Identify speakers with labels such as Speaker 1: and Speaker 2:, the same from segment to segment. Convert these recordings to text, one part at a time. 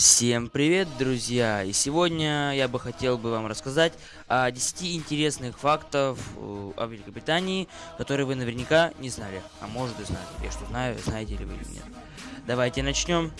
Speaker 1: Всем привет, друзья! И сегодня я бы хотел бы вам рассказать о 10 интересных фактов э, о Великобритании, которые вы наверняка не знали. А может и знали. Я что знаю, знаете ли вы или нет. Давайте начнем.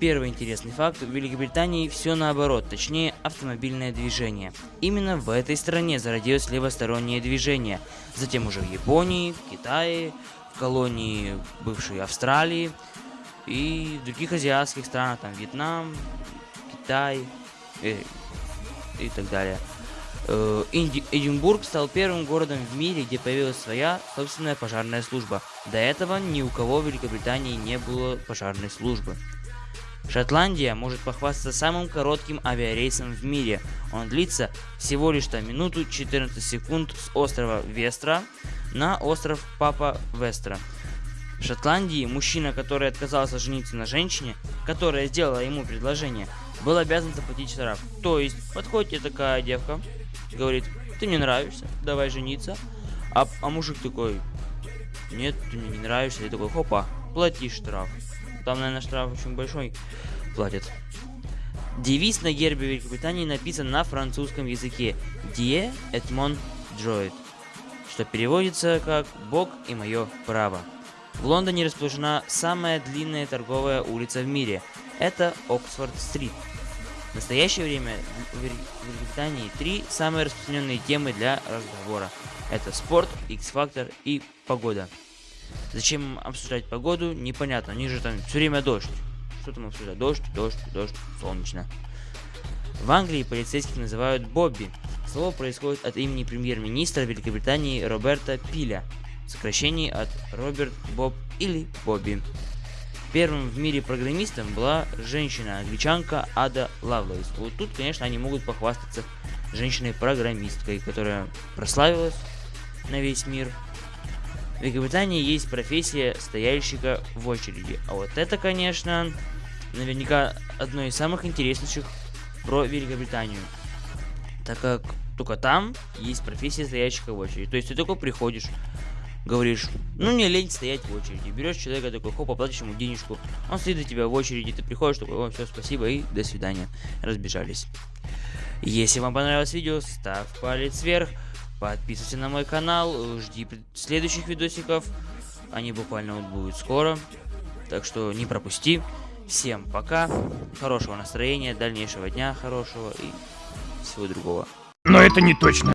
Speaker 1: Первый интересный факт. В Великобритании все наоборот, точнее автомобильное движение. Именно в этой стране зародилось левостороннее движение. Затем уже в Японии, в Китае, в колонии бывшей Австралии и в других азиатских странах, там Вьетнам, Китай и, э, и так далее. Э, Эдинбург стал первым городом в мире, где появилась своя собственная пожарная служба. До этого ни у кого в Великобритании не было пожарной службы. Шотландия может похвастаться самым коротким авиарейсом в мире. Он длится всего лишь на минуту 14 секунд с острова Вестра на остров Папа Вестра. В Шотландии мужчина, который отказался жениться на женщине, которая сделала ему предложение, был обязан заплатить штраф. То есть, подходит такая девка, говорит, ты мне нравишься, давай жениться. А, а мужик такой, нет, ты мне не нравишься. И такой, хопа, плати штраф. Там, наверное, штраф очень большой платят. Девиз на гербе Великобритании написан на французском языке «Die et mon droit», что переводится как «Бог и мое право». В Лондоне расположена самая длинная торговая улица в мире. Это Оксфорд-стрит. В настоящее время в Великобритании три самые распространенные темы для разговора. Это спорт, X-фактор и погода. Зачем обсуждать погоду, непонятно. Они же там все время дождь. Что там обсуждать? Дождь, дождь, дождь, солнечно. В Англии полицейских называют Бобби. Слово происходит от имени премьер-министра Великобритании Роберта Пиля. Сокращение от Роберт Боб или Бобби. Первым в мире программистом была женщина-англичанка Ада Лавлейс. Вот тут, конечно, они могут похвастаться женщиной-программисткой, которая прославилась на весь мир Великобритании есть профессия стояльщика в очереди. А вот это, конечно, наверняка одно из самых интереснейших про Великобританию. Так как только там есть профессия стояльщика в очереди. То есть ты только приходишь, говоришь, ну не лень стоять в очереди. Берешь человека такой, хоп, оплатишь ему денежку. Он стоит за тебя в очереди, ты приходишь, такой, о, все, спасибо и до свидания. Разбежались. Если вам понравилось видео, ставь палец вверх. Подписывайся на мой канал, жди следующих видосиков. Они буквально вот будут скоро. Так что не пропусти. Всем пока. Хорошего настроения, дальнейшего дня хорошего и всего другого.
Speaker 2: Но это не точно.